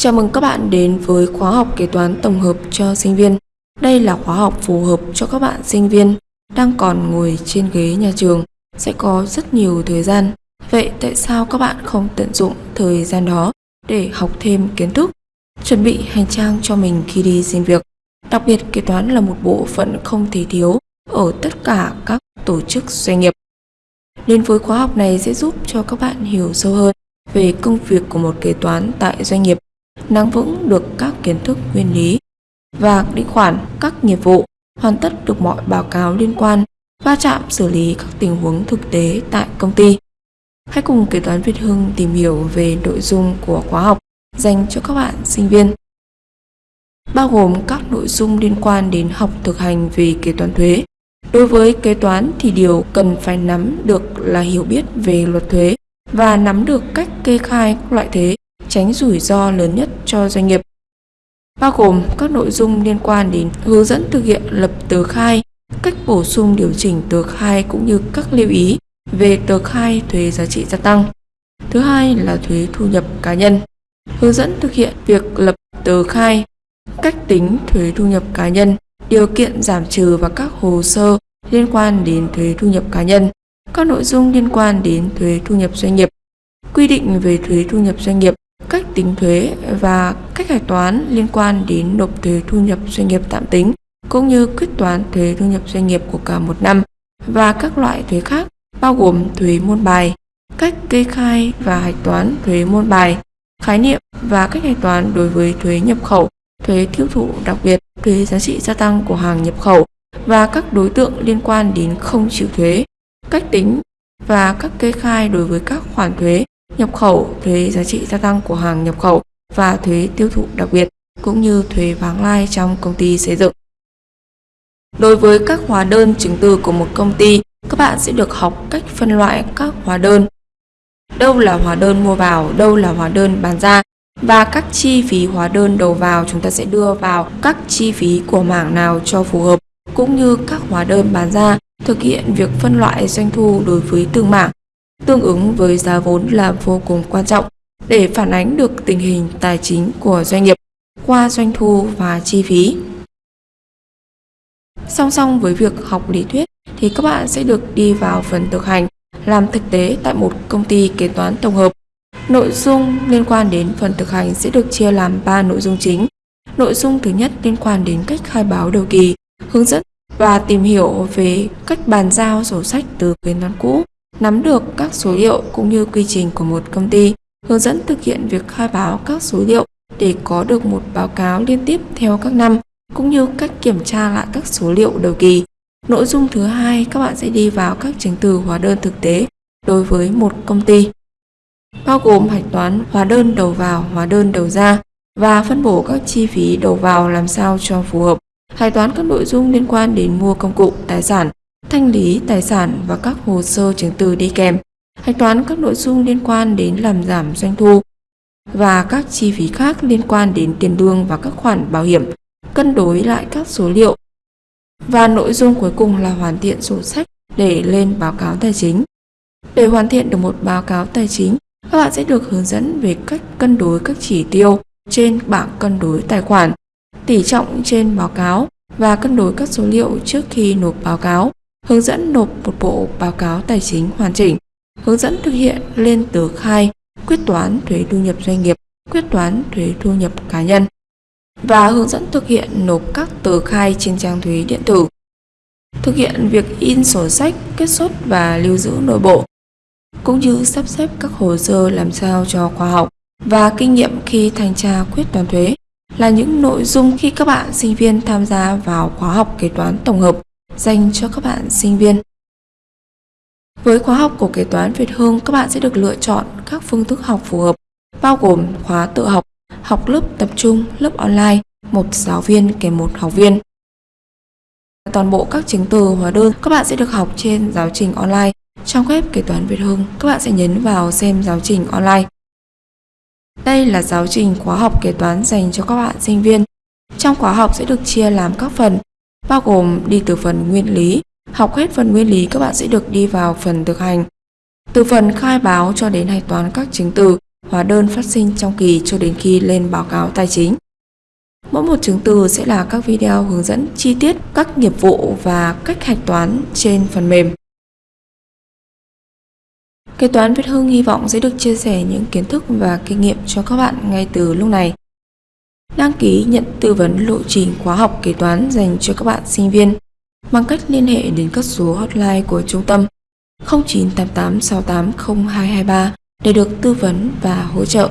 Chào mừng các bạn đến với khóa học kế toán tổng hợp cho sinh viên. Đây là khóa học phù hợp cho các bạn sinh viên đang còn ngồi trên ghế nhà trường, sẽ có rất nhiều thời gian. Vậy tại sao các bạn không tận dụng thời gian đó để học thêm kiến thức, chuẩn bị hành trang cho mình khi đi xin việc? Đặc biệt kế toán là một bộ phận không thể thiếu ở tất cả các tổ chức doanh nghiệp. nên với khóa học này sẽ giúp cho các bạn hiểu sâu hơn về công việc của một kế toán tại doanh nghiệp, nắm vững được các kiến thức nguyên lý và định khoản các nghiệp vụ, hoàn tất được mọi báo cáo liên quan, va chạm xử lý các tình huống thực tế tại công ty. Hãy cùng kế toán Việt Hưng tìm hiểu về nội dung của khóa học dành cho các bạn sinh viên bao gồm các nội dung liên quan đến học thực hành về kế toán thuế. Đối với kế toán thì điều cần phải nắm được là hiểu biết về luật thuế và nắm được cách kê khai các loại thuế, tránh rủi ro lớn nhất cho doanh nghiệp. Bao gồm các nội dung liên quan đến hướng dẫn thực hiện lập tờ khai, cách bổ sung điều chỉnh tờ khai cũng như các lưu ý về tờ khai thuế giá trị gia tăng. Thứ hai là thuế thu nhập cá nhân. Hướng dẫn thực hiện việc lập tờ khai, cách tính thuế thu nhập cá nhân, điều kiện giảm trừ và các hồ sơ liên quan đến thuế thu nhập cá nhân, các nội dung liên quan đến thuế thu nhập doanh nghiệp, quy định về thuế thu nhập doanh nghiệp, cách tính thuế và cách hạch toán liên quan đến nộp thuế thu nhập doanh nghiệp tạm tính, cũng như quyết toán thuế thu nhập doanh nghiệp của cả một năm và các loại thuế khác bao gồm thuế môn bài, cách kê khai và hạch toán thuế môn bài, khái niệm và cách hạch toán đối với thuế nhập khẩu, thuế tiêu thụ đặc biệt, thuế giá trị gia tăng của hàng nhập khẩu và các đối tượng liên quan đến không chịu thuế, cách tính và các kê khai đối với các khoản thuế nhập khẩu, thuế giá trị gia tăng của hàng nhập khẩu và thuế tiêu thụ đặc biệt cũng như thuế vắng lai trong công ty xây dựng. Đối với các hóa đơn chứng từ của một công ty, các bạn sẽ được học cách phân loại các hóa đơn. Đâu là hóa đơn mua vào, đâu là hóa đơn bán ra và các chi phí hóa đơn đầu vào chúng ta sẽ đưa vào các chi phí của mảng nào cho phù hợp cũng như các hóa đơn bán ra thực hiện việc phân loại doanh thu đối với từng mảng tương ứng với giá vốn là vô cùng quan trọng để phản ánh được tình hình tài chính của doanh nghiệp qua doanh thu và chi phí. Song song với việc học lý thuyết thì các bạn sẽ được đi vào phần thực hành làm thực tế tại một công ty kế toán tổng hợp. Nội dung liên quan đến phần thực hành sẽ được chia làm 3 nội dung chính. Nội dung thứ nhất liên quan đến cách khai báo đầu kỳ, hướng dẫn và tìm hiểu về cách bàn giao sổ sách từ kế toán cũ, nắm được các số liệu cũng như quy trình của một công ty, hướng dẫn thực hiện việc khai báo các số liệu để có được một báo cáo liên tiếp theo các năm, cũng như cách kiểm tra lại các số liệu đầu kỳ. Nội dung thứ hai, các bạn sẽ đi vào các chứng từ hóa đơn thực tế đối với một công ty, bao gồm hạch toán hóa đơn đầu vào, hóa đơn đầu ra và phân bổ các chi phí đầu vào làm sao cho phù hợp hạch toán các nội dung liên quan đến mua công cụ, tài sản, thanh lý tài sản và các hồ sơ chứng từ đi kèm, hạch toán các nội dung liên quan đến làm giảm doanh thu và các chi phí khác liên quan đến tiền lương và các khoản bảo hiểm, cân đối lại các số liệu. Và nội dung cuối cùng là hoàn thiện sổ sách để lên báo cáo tài chính. Để hoàn thiện được một báo cáo tài chính, các bạn sẽ được hướng dẫn về cách cân đối các chỉ tiêu trên bảng cân đối tài khoản tỷ trọng trên báo cáo và cân đối các số liệu trước khi nộp báo cáo, hướng dẫn nộp một bộ báo cáo tài chính hoàn chỉnh, hướng dẫn thực hiện lên tờ khai, quyết toán thuế thu nhập doanh nghiệp, quyết toán thuế thu nhập cá nhân và hướng dẫn thực hiện nộp các tờ khai trên trang thuế điện tử. Thực hiện việc in sổ sách, kết xuất và lưu giữ nội bộ, cũng như sắp xếp các hồ sơ làm sao cho khoa học và kinh nghiệm khi thanh tra quyết toán thuế là những nội dung khi các bạn sinh viên tham gia vào khóa học kế toán tổng hợp dành cho các bạn sinh viên. Với khóa học của kế toán Việt Hương, các bạn sẽ được lựa chọn các phương thức học phù hợp, bao gồm khóa tự học, học lớp tập trung, lớp online, một giáo viên kèm một học viên. Toàn bộ các chứng từ hóa đơn các bạn sẽ được học trên giáo trình online. Trong web kế toán Việt Hưng, các bạn sẽ nhấn vào xem giáo trình online. Đây là giáo trình khóa học kế toán dành cho các bạn sinh viên. Trong khóa học sẽ được chia làm các phần, bao gồm đi từ phần nguyên lý. Học hết phần nguyên lý các bạn sẽ được đi vào phần thực hành. Từ phần khai báo cho đến hạch toán các chứng từ, hóa đơn phát sinh trong kỳ cho đến khi lên báo cáo tài chính. Mỗi một chứng từ sẽ là các video hướng dẫn chi tiết các nghiệp vụ và cách hạch toán trên phần mềm. Kế toán Việt Hưng hy vọng sẽ được chia sẻ những kiến thức và kinh nghiệm cho các bạn ngay từ lúc này. Đăng ký nhận tư vấn lộ trình khóa học kế toán dành cho các bạn sinh viên bằng cách liên hệ đến các số hotline của trung tâm 0988680223 để được tư vấn và hỗ trợ.